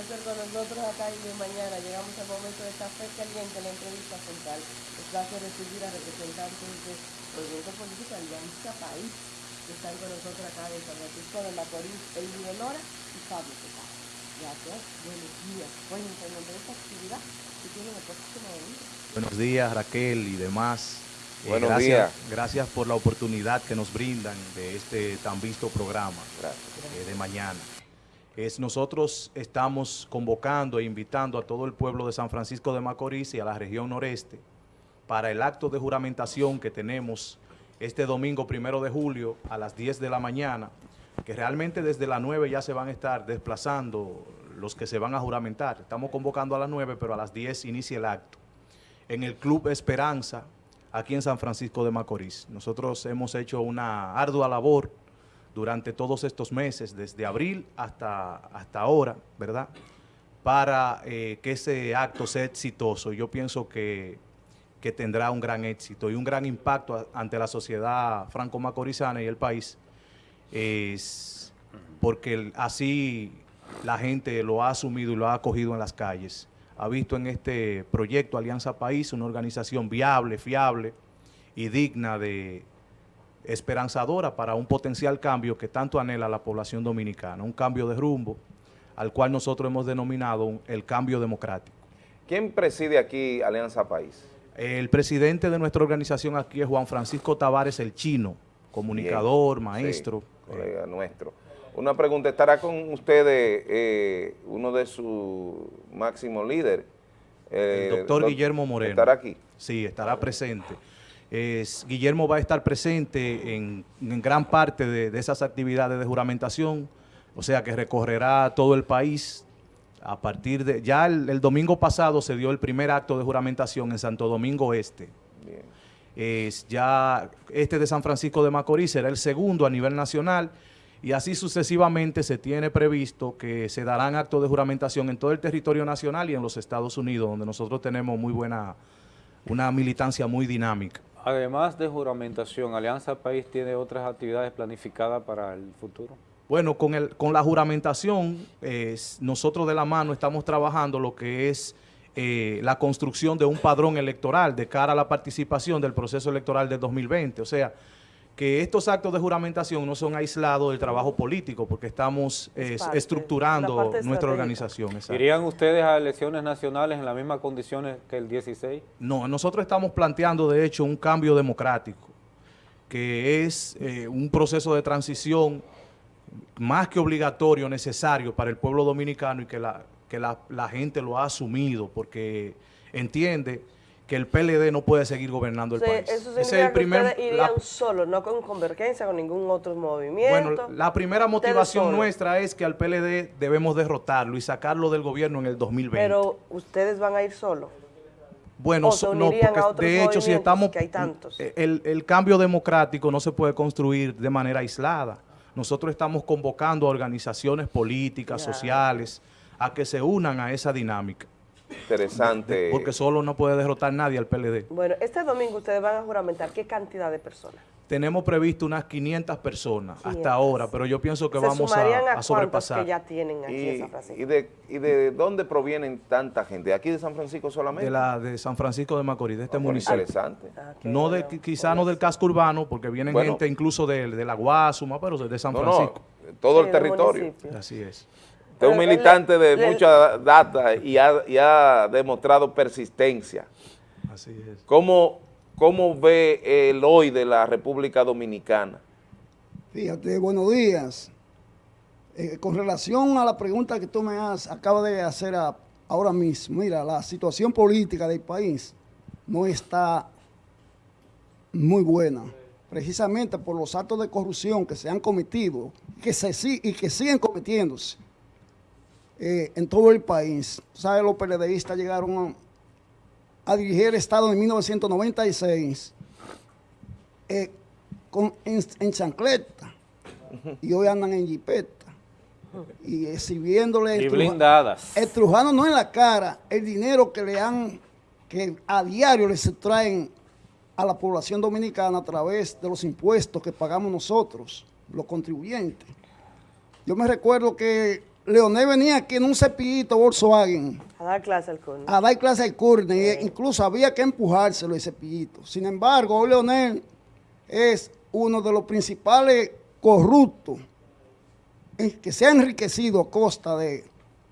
permanecer con nosotros acá y de mañana llegamos al momento de café caliente, la entrevista central. Es placer recibir a representantes del Movimiento Político Alianza País, que están con nosotros acá de San Francisco de Macorís, el Nora y Pablo Tecado. Gracias, buenos días. Bueno, en nombre de esta actividad que tiene el próximo momento. Buenos días, Raquel y demás. Eh, buenos días. Gracias por la oportunidad que nos brindan de este tan visto programa eh, de mañana nosotros estamos convocando e invitando a todo el pueblo de San Francisco de Macorís y a la región noreste para el acto de juramentación que tenemos este domingo primero de julio a las 10 de la mañana, que realmente desde las 9 ya se van a estar desplazando los que se van a juramentar. Estamos convocando a las 9, pero a las 10 inicia el acto. En el Club Esperanza, aquí en San Francisco de Macorís. Nosotros hemos hecho una ardua labor durante todos estos meses, desde abril hasta, hasta ahora, ¿verdad? Para eh, que ese acto sea exitoso. Yo pienso que, tendrá un gran éxito y un gran impacto ante la sociedad franco-macorizana y el país, es porque así la gente lo ha asumido y lo ha acogido en las calles. Ha visto en este proyecto Alianza País una organización viable, fiable y digna de, esperanzadora para un potencial cambio que tanto anhela la población dominicana, un cambio de rumbo al cual nosotros hemos denominado el cambio democrático. ¿Quién preside aquí Alianza País? El presidente de nuestra organización aquí es Juan Francisco Tavares, el chino, comunicador, maestro. colega nuestro. Una pregunta, ¿estará con ustedes eh, uno de sus máximos líderes? el doctor Guillermo Moreno. ¿Estará aquí? Sí, estará presente. Guillermo va a estar presente en, gran parte de, esas actividades de juramentación, o sea que recorrerá todo el país a partir de... Ya el, domingo pasado se dio el primer acto de juramentación en Santo Domingo Este. Es ya este de San Francisco de Macorís será el segundo a nivel nacional y así sucesivamente se tiene previsto que se darán actos de juramentación en todo el territorio nacional y en los Estados Unidos, donde nosotros tenemos muy buena, una militancia muy dinámica. Además de juramentación, Alianza País tiene otras actividades planificadas para el futuro. Bueno, con, el, con la juramentación, nosotros de la mano estamos trabajando lo que es eh, la construcción de un padrón electoral de cara a la participación del proceso electoral de 2020. O sea, que estos actos de juramentación no son aislados del trabajo político, porque estamos estructurando nuestra organización. ¿Irían ustedes a elecciones nacionales en las mismas condiciones que el 16? No, nosotros estamos planteando, de hecho, un cambio democrático, que es eh, un proceso de transición más que obligatorio, necesario para el pueblo dominicano y que la, que la gente lo ha asumido, porque entiende que el PLD no puede seguir gobernando el país. Eso significa es el primer, que irían solo, no con convergencia, con ningún otro movimiento. Bueno, la primera motivación nuestra es que al PLD debemos derrotarlo y sacarlo del gobierno en el 2020. Pero ustedes van a ir solo. Bueno, no, porque de hecho si estamos... hay tantos. El, el cambio democrático no se puede construir de manera aislada. Nosotros estamos convocando a organizaciones políticas, sociales, a que se unan a esa dinámica. Interesante. Porque solo no puede derrotar nadie al PLD. Bueno, este domingo ustedes van a juramentar. ¿Qué cantidad de personas? Tenemos previsto unas 500 personas hasta ahora, pero yo pienso que vamos a, a, sobrepasar. que ya tienen aquí y, San Francisco? ¿y de, dónde provienen tanta gente? ¿De aquí de San Francisco solamente? De la de San Francisco de Macorís, de este municipio. Interesante. Ah, no de, quizá no del casco urbano, porque vienen gente incluso de, de, la Guasuma, pero de San Francisco. No, todo el territorio. Así es es un militante de mucha data y ha, demostrado persistencia. Así es. ¿Cómo, ¿Cómo, ve el hoy de la República Dominicana? Fíjate, buenos días. Eh, con relación a la pregunta que tú me has, acabas de hacer ahora mismo, mira, la situación política del país no está muy buena, precisamente por los actos de corrupción que se han cometido que se, y que siguen cometiéndose eh, en todo el país. ¿Sabes? Los PLDistas llegaron a, dirigir el Estado en 1996 eh, con, en, chancleta y hoy andan en jipeta y exhibiéndole y blindadas estrujando no en la cara el dinero que le han que a diario les traen a la población dominicana a través de los impuestos que pagamos nosotros, los contribuyentes. Yo me recuerdo que Leonel venía aquí en un cepillito Volkswagen A dar clase al curno. a dar clase al curne, e incluso había que empujárselo ese cepillito. Sin embargo, hoy Leonel es uno de los principales corruptos eh, que se ha enriquecido a costa de,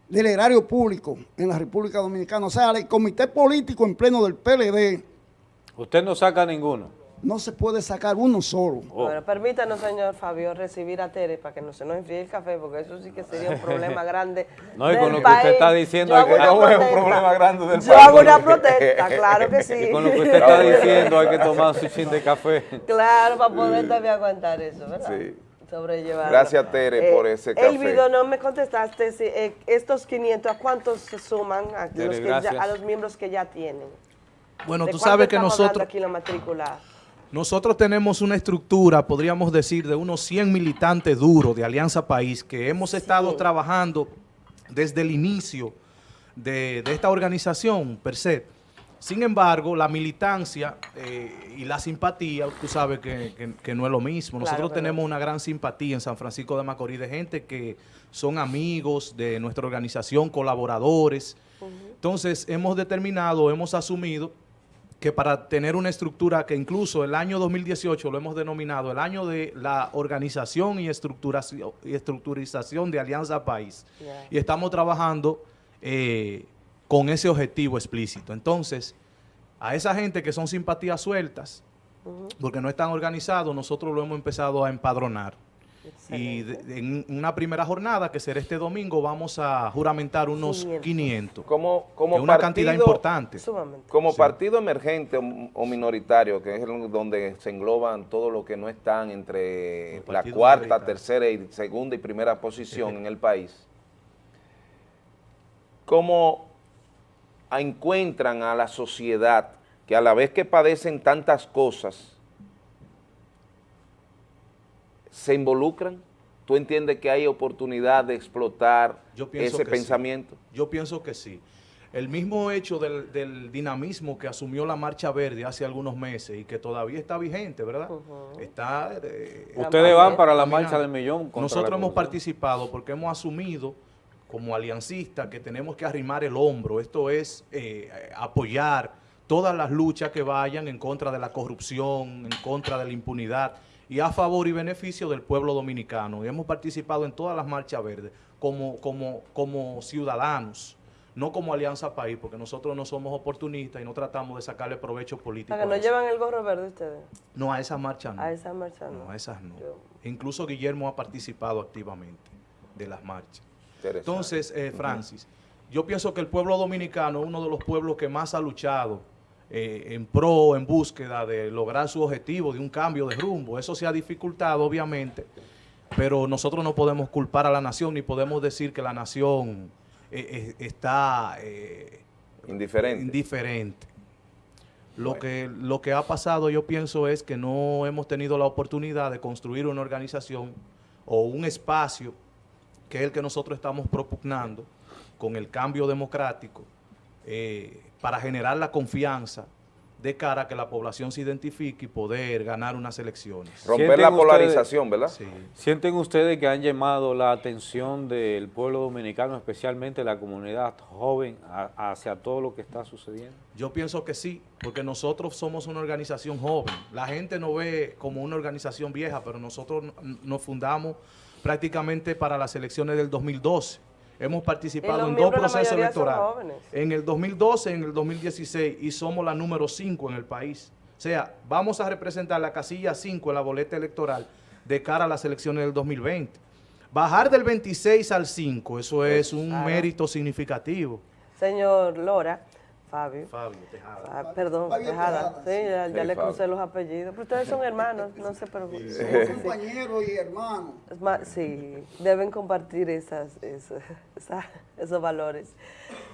del erario público en la República Dominicana. O sea, el comité político en pleno del PLD Usted no saca ninguno. No se puede sacar uno solo. Oh. Bueno, permítanos, señor Fabio, recibir a Tere para que no se nos enfríe el café, porque eso sí que sería un problema grande. No, y del con lo que usted está diciendo, hay que- es un problema grande del Yo país. hago una protesta, claro que sí. Y con lo que usted está diciendo hay que tomar su chin de café. Claro, para poder también aguantar eso, ¿verdad? Sí. Sobrellevarlo. Gracias, Tere, por ese café. Elvido, no me contestaste si eh, estos 500, ¿a cuántos se suman a, Tere, los que gracias. ya- a los miembros que ya tienen? Bueno, ¿De tú sabes que nosotros, aquí la matrícula? Nosotros tenemos una estructura, podríamos decir, de unos 100 militantes duros de Alianza País que hemos estado trabajando desde el inicio de, de esta organización per se. Sin embargo, la militancia eh, y la simpatía, tú sabes que, que- que no es lo mismo. Nosotros tenemos una gran simpatía en San Francisco de Macorís de gente que son amigos de nuestra organización, colaboradores. Entonces, hemos determinado, hemos asumido que para tener una estructura que incluso el año 2018 lo hemos denominado el año de la organización y estructuración, y estructurización de Alianza País. Y estamos trabajando eh, con ese objetivo explícito. Entonces, a esa gente que son simpatías sueltas, porque no están organizados, nosotros lo hemos empezado a empadronar. Y de- en una primera jornada, que será este domingo, vamos a juramentar unos 500. 500. Como, que como es una cantidad importante. Sumamente. Como Sí. partido emergente o, o minoritario, que es el- donde se engloban todo lo que no están entre la cuarta, tercera y segunda y primera posición en el país, ¿cómo encuentran a la sociedad que a la vez que padecen tantas cosas, se involucran? ¿Tú entiendes que hay oportunidad de explotar Yo pienso ese que sí. pensamiento? Yo pienso que sí. El mismo hecho del, del dinamismo que asumió la Marcha Verde hace algunos meses y que todavía está vigente, ¿verdad? Está... eh, Ustedes van para la caminando. marcha del millón. Nosotros hemos participado porque hemos asumido como aliancistas que tenemos que arrimar el hombro. Esto es eh, apoyar todas las luchas que vayan en contra de la corrupción, en contra de la impunidad y a favor y beneficio del pueblo dominicano. Y hemos participado en todas las marchas verdes como, como, como ciudadanos, no como Alianza País, porque nosotros no somos oportunistas y no tratamos de sacarle provecho político. Para que no eso. llevan el gorro verde ustedes. No, a esa marcha no. A esa marcha no. No, a esas no. Yo- Incluso Guillermo ha participado activamente de las marchas. Interesante. Entonces, eh, Francis, yo pienso que el pueblo dominicano es uno de los pueblos que más ha luchado eh, en pro, en búsqueda de lograr su objetivo de un cambio de rumbo. Eso se ha dificultado, obviamente, pero nosotros no podemos culpar a la nación ni podemos decir que la nación eh, eh, está Indiferente. indiferente. Lo, Bueno. que, lo que ha pasado, yo pienso, es que no hemos tenido la oportunidad de construir una organización o un espacio que es el que nosotros estamos propugnando con el cambio democrático eh, para generar la confianza de cara a que la población se identifique y poder ganar unas elecciones. Romper ¿Sienten la ustedes- polarización, ¿verdad? Sí. ¿Sienten ustedes que han llamado la atención del pueblo dominicano, especialmente la comunidad joven, a- hacia todo lo que está sucediendo? Yo pienso que sí, porque nosotros somos una organización joven. La gente nos ve como una organización vieja, pero nosotros nos fundamos prácticamente para las elecciones del 2012. Hemos participado en dos procesos electorales. En el 2012, en el 2016 y somos la número 5 en el país. O sea, vamos a representar la casilla 5 en la boleta electoral de cara a las elecciones del 2020. Bajar del 26 al 5, eso es un Claro. mérito significativo. Señor Lora, Fabio. Fabio Tejada. Ah, perdón, Fabio Tejada. Tejada, Sí, ya, ya le Fabio. crucé los apellidos. Pero ustedes son hermanos, no se preocupen. Somos compañeros y hermanos. Sí, deben compartir esas, esas- esa- esos valores.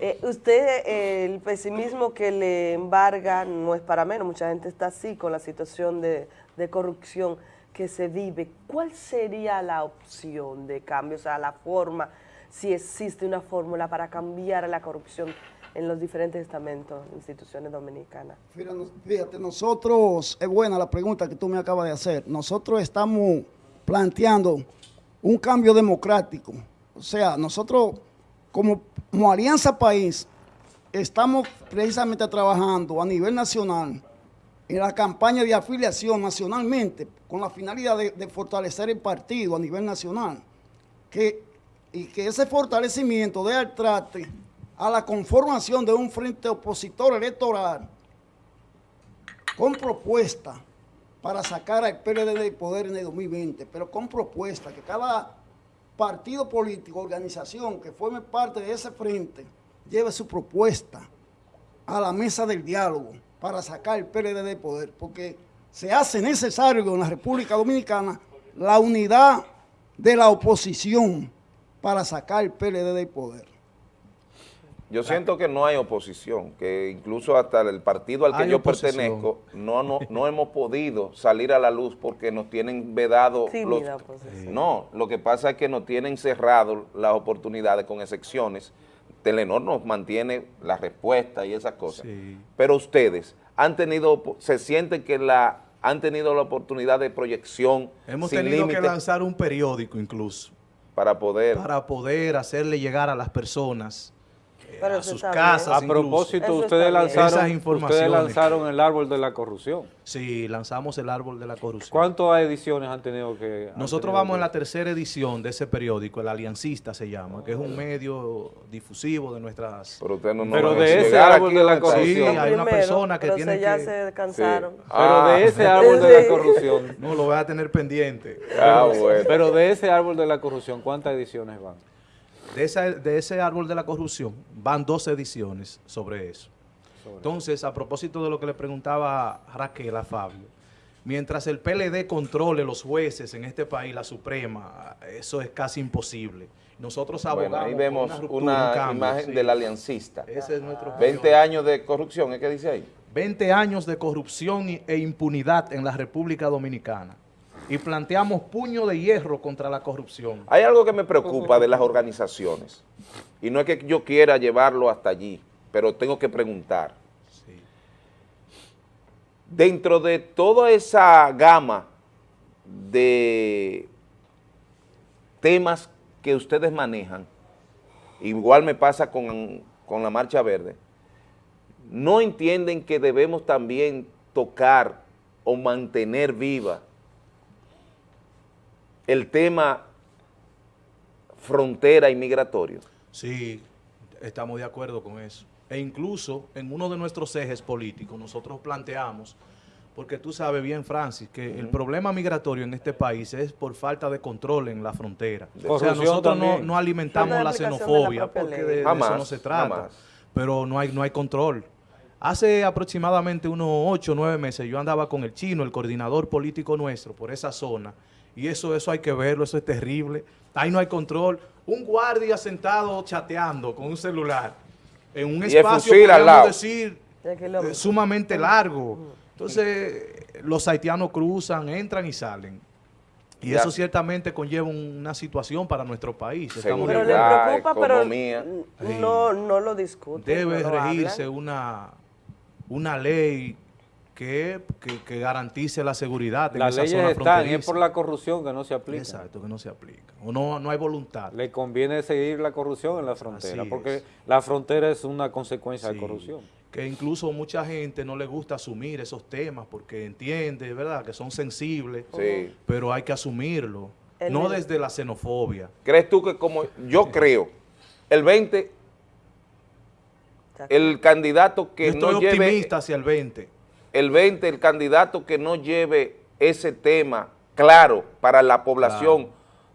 Eh, usted, eh, el pesimismo que le embarga no es para menos, mucha gente está así con la situación de, de corrupción que se vive. ¿Cuál sería la opción de cambio, o sea, la forma, si existe una fórmula para cambiar la corrupción en los diferentes estamentos, instituciones dominicanas? Fíjate, nos- Fíjate, nosotros, es buena la pregunta que tú me acabas de hacer. Nosotros estamos planteando un cambio democrático o sea, nosotros como, Alianza País estamos precisamente trabajando a nivel nacional en la campaña de afiliación nacionalmente con la finalidad de, de fortalecer el partido a nivel nacional. Que, y que ese fortalecimiento dé al trate a la conformación de un frente opositor electoral con propuesta para sacar al PLD del poder en el 2020, pero con propuesta que cada partido político, organización que forme parte de ese frente, lleve su propuesta a la mesa del diálogo para sacar el PLD del poder, porque se hace necesario en la República Dominicana la unidad de la oposición para sacar el PLD del poder. Yo siento que no hay oposición, que incluso hasta el partido al que Hay yo oposición. pertenezco no, no, no hemos podido salir a la luz porque nos tienen vedado los... oposición. No, lo que pasa es que nos tienen cerrado las oportunidades con excepciones. Telenor nos mantiene la respuesta y esas cosas. Sí. Pero ustedes han tenido, se sienten que la han tenido la oportunidad de proyección Hemos sin tenido que lanzar un periódico incluso para poder... para poder hacerle llegar a las personas Pero a sus casas. A incluso. propósito, ustedes lanzaron, ustedes lanzaron el árbol de la corrupción. Sí, lanzamos el árbol de la corrupción. ¿Cuántas ediciones han tenido que...? han Nosotros tenido vamos en la tercera edición de ese periódico, el Aliancista se llama, que es un medio difusivo de nuestras... Pero usted no, Pero de ese llegar árbol de la está. Sí, corrupción. hay una persona que pero tiene ya que- se cansaron. Sí. Pero Ah. de ese árbol de la corrupción, No, lo voy a tener pendiente. Ah, bueno. pero de ese árbol de la corrupción, ¿cuántas ediciones van? De, esa- de ese árbol de la corrupción van dos ediciones sobre eso. Entonces, a propósito de lo que le preguntaba Raquel a Fabio, mientras el PLD controle los jueces en este país, la Suprema, eso es casi imposible. Nosotros abogamos Bueno, ahí vemos una, ruptura, una un cambio, imagen sí. del aliancista. Ese es nuestro 20 periódico. años de corrupción, ¿es que dice ahí? 20 años de corrupción e impunidad en la República Dominicana. Y planteamos puño de hierro contra la corrupción. Hay algo que me preocupa de las organizaciones, y no es que yo quiera llevarlo hasta allí, pero tengo que preguntar. Sí. Dentro de toda esa gama de temas que ustedes manejan, igual me pasa con, con la Marcha Verde, no entienden que debemos también tocar o mantener viva el tema frontera y migratorio. Sí, estamos de acuerdo con eso. E incluso en uno de nuestros ejes políticos nosotros planteamos, porque tú sabes bien, Francis, que el problema migratorio en este país es por falta de control en la frontera. o sea, nosotros no, no alimentamos la aplicación de la xenofobia, porque de, eso no se trata. jamás. Pero no hay, no hay control. Hace aproximadamente unos ocho o nueve meses yo andaba con el chino, el coordinador político nuestro, por esa zona. Y eso, eso hay que verlo, eso es terrible. Ahí no hay control. Un guardia sentado chateando con un celular en un Y espacio, lado. decir, eh, sumamente largo. Entonces, los haitianos cruzan, entran y salen. Y Ya. eso ciertamente conlleva una situación para nuestro país. Estamos Pero le preocupa, pero economía. no, no lo discute. debe no regirse hablan. una, una ley que, que- que garantice la seguridad en Las esa leyes zona están, y es por la corrupción que no se aplica. Exacto, que no se aplica. O no, no hay voluntad. Le conviene seguir la corrupción en la frontera, Así porque es. la frontera es una consecuencia de corrupción. Que incluso mucha gente no le gusta asumir esos temas porque entiende, ¿verdad?, que son sensibles, Sí. pero hay que asumirlo. El no de- desde la xenofobia. ¿Crees tú que como yo creo, el 20, el candidato que no lleve, optimista hacia el 20. el 20, el candidato que no lleve ese tema claro para la población,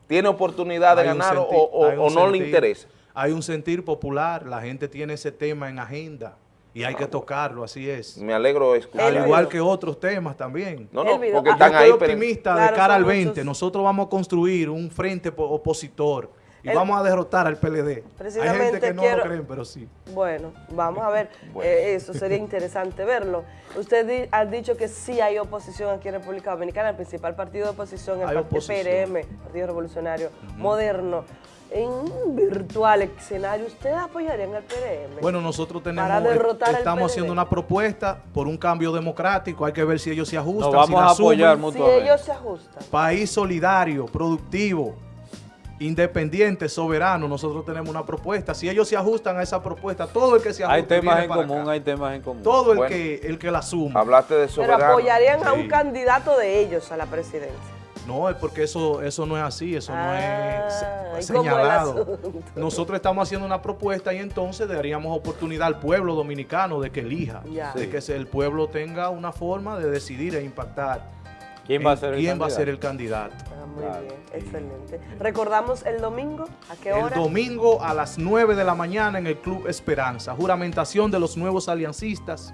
¿tiene oportunidad de Hay ganar o, sentir- o- no le interesa? Hay un sentir popular, la gente tiene ese tema en agenda y hay que tocarlo, así es. Me alegro de escuchar. Al igual que otros temas también. No, no, porque Ah, Yo están estoy ahí. pero- optimista Claro, de cara al 20. muchos- Nosotros vamos a construir un frente po- opositor y El- vamos a derrotar al PLD. Hay gente Precisamente que no quiero- lo creen, pero sí. Bueno, vamos a ver, Bueno. eh, eso sería interesante verlo. Usted di- ha dicho que sí hay oposición aquí en República Dominicana, el principal partido de oposición, el Hay partido oposición. PRM, Partido Revolucionario Moderno. En un virtual escenario, ¿usted apoyaría al PRM? Bueno, nosotros tenemos, Para derrotar estamos haciendo una propuesta por un cambio democrático. Hay que ver si ellos se ajustan. Nos si vamos la a apoyar asumen. si mutuamente. ellos se ajustan. País solidario, productivo. Independiente, soberano, nosotros tenemos una propuesta. Si ellos se ajustan a esa propuesta, todo el que se ajuste Hay temas viene en para común, acá. hay temas en común. Todo el Bueno. que el que la suma. Hablaste de Pero soberano. apoyarían a un candidato de ellos a la presidencia. No, es porque eso, eso no es así, eso Ah, no es ¿y se- cómo el señalado. Nosotros estamos haciendo una propuesta y entonces daríamos oportunidad al pueblo dominicano de que elija, Ya. de que el pueblo tenga una forma de decidir e impactar ¿Quién va a ser el quién va a ser el candidato. Muy Claro. bien, excelente. Recordamos el domingo, ¿a qué El hora? domingo a las 9 de la mañana en el Club Esperanza, juramentación de los nuevos aliancistas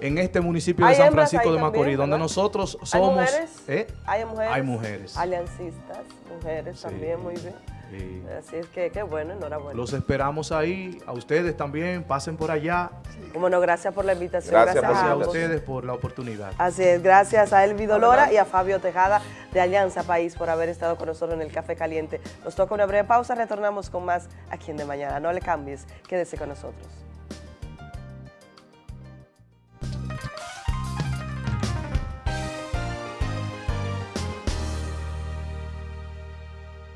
en este municipio de Hay San Francisco de también, Macorís, donde nosotros ¿Hay somos... mujeres? ¿eh? Hay mujeres. Hay mujeres. Aliancistas, mujeres Sí. también, muy bien. Sí. Así es que, qué bueno, enhorabuena. Los esperamos ahí, a ustedes también, pasen por allá. Bueno, gracias por la invitación. Gracias a a ustedes por la oportunidad. Así es, gracias a Elvi Dolora y a Fabio Tejada de Alianza País por haber estado con nosotros en el Café Caliente. Nos toca una breve pausa, retornamos con más aquí en De Mañana. No le cambies, quédese con nosotros.